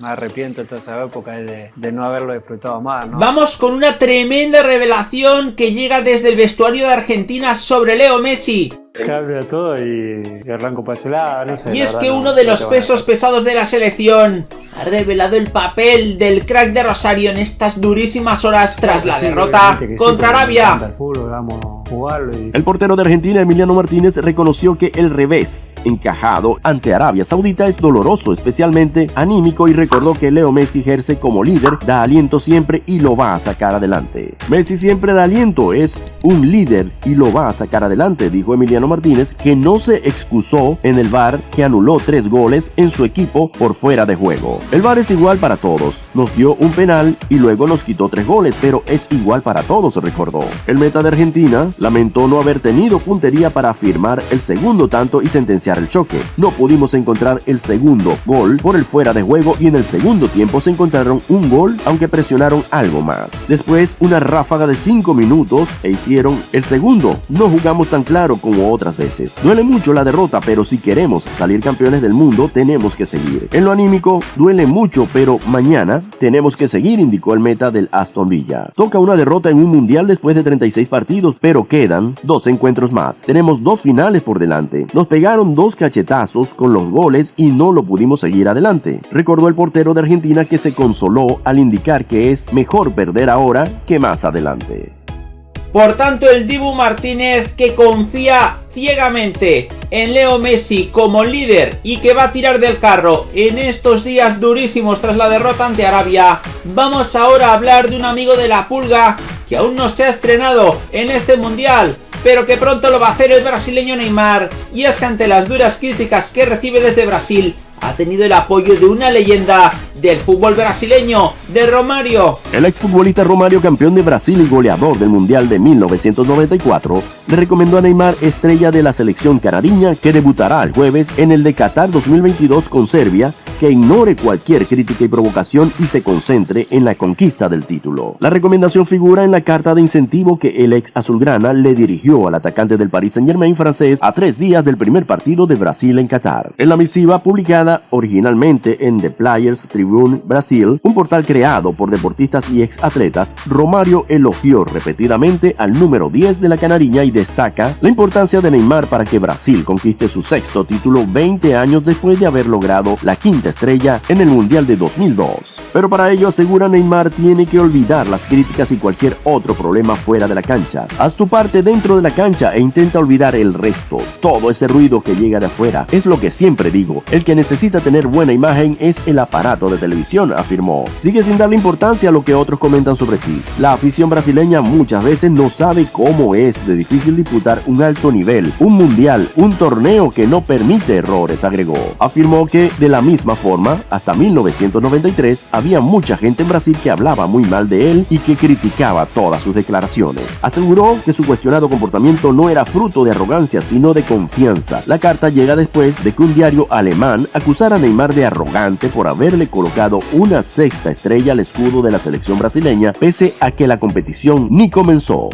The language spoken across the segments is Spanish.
me arrepiento de toda esa época de, de no haberlo disfrutado más, ¿no? Vamos con una tremenda revelación que llega desde el vestuario de Argentina sobre Leo Messi. Cambia todo y, y arranco para ese lado, no sé. Y la es verdad que no- uno de no los pesos pesados de la selección ha revelado el papel del crack de Rosario en estas durísimas horas tras la Sí, derrota sí, contra porque me encanta Arabia. El portero de Argentina, Emiliano Martínez, reconoció que el revés encajado ante Arabia Saudita es doloroso, especialmente anímico, y recordó que Leo Messi ejerce como líder, da aliento siempre y lo va a sacar adelante. Messi siempre da aliento, es un líder y lo va a sacar adelante, dijo Emiliano Martínez, que no se excusó en el VAR que anuló tres goles en su equipo por fuera de juego. El VAR es igual para todos, nos dio un penal y luego nos quitó tres goles, pero es igual para todos, recordó. El meta de Argentina lamentó no haber tenido puntería para afirmar el segundo tanto y sentenciar el choque. No pudimos encontrar el segundo gol por el fuera de juego y en el segundo tiempo se encontraron un gol aunque presionaron algo más. Después una ráfaga de 5 minutos e hicieron el segundo. No jugamos tan claro como otras veces. Duele mucho la derrota, pero si queremos salir campeones del mundo tenemos que seguir. En lo anímico duele mucho, pero mañana tenemos que seguir, indicó el meta del Aston Villa. Toca una derrota en un mundial después de 36 partidos, pero quedan dos encuentros más. Tenemos dos finales por delante. Nos pegaron dos cachetazos con los goles y no lo pudimos seguir adelante. Recordó el portero de Argentina que se consoló al indicar que es mejor perder ahora que más adelante. Por tanto, el Dibu Martínez que confía ciegamente en Leo Messi como líder y que va a tirar del carro en estos días durísimos tras la derrota ante Arabia, vamos ahora a hablar de un amigo de la pulga que aún no se ha estrenado en este mundial, pero que pronto lo va a hacer el brasileño Neymar, y es que ante las duras críticas que recibe desde Brasil, ha tenido el apoyo de una leyenda del fútbol brasileño, de Romario. El exfutbolista Romario, campeón de Brasil y goleador del Mundial de 1994, le recomendó a Neymar, estrella de la selección canariña, que debutará el jueves en el de Qatar 2022 con Serbia, que ignore cualquier crítica y provocación y se concentre en la conquista del título. La recomendación figura en la carta de incentivo que el ex azulgrana le dirigió al atacante del Paris Saint Germain francés a tres días del primer partido de Brasil en Qatar. En la misiva publicada originalmente en The Players Tribune Brasil, un portal creado por deportistas y ex atletas, Romario elogió repetidamente al número 10 de la canariña y destaca la importancia de Neymar para que Brasil conquiste su sexto título 20 años después de haber logrado la quinta estrella en el Mundial de 2002. Pero para ello asegura Neymar tiene que olvidar las críticas y cualquier otro problema fuera de la cancha. Haz tu parte dentro de la cancha e intenta olvidar el resto. Todo ese ruido que llega de afuera es lo que siempre digo. El que necesita tener buena imagen es el aparato de televisión, afirmó. Sigue sin darle importancia a lo que otros comentan sobre ti. La afición brasileña muchas veces no sabe cómo es de difícil disputar un alto nivel, un mundial, un torneo que no permite errores, agregó. Afirmó que de la misma forma, hasta 1993 había mucha gente en Brasil que hablaba muy mal de él y que criticaba todas sus declaraciones. Aseguró que su cuestionado comportamiento no era fruto de arrogancia, sino de confianza. La carta llega después de que un diario alemán acusara a Neymar de arrogante por haberle colocado una sexta estrella al escudo de la selección brasileña, pese a que la competición ni comenzó.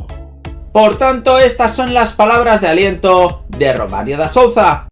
Por tanto, estas son las palabras de aliento de Romario da Souza.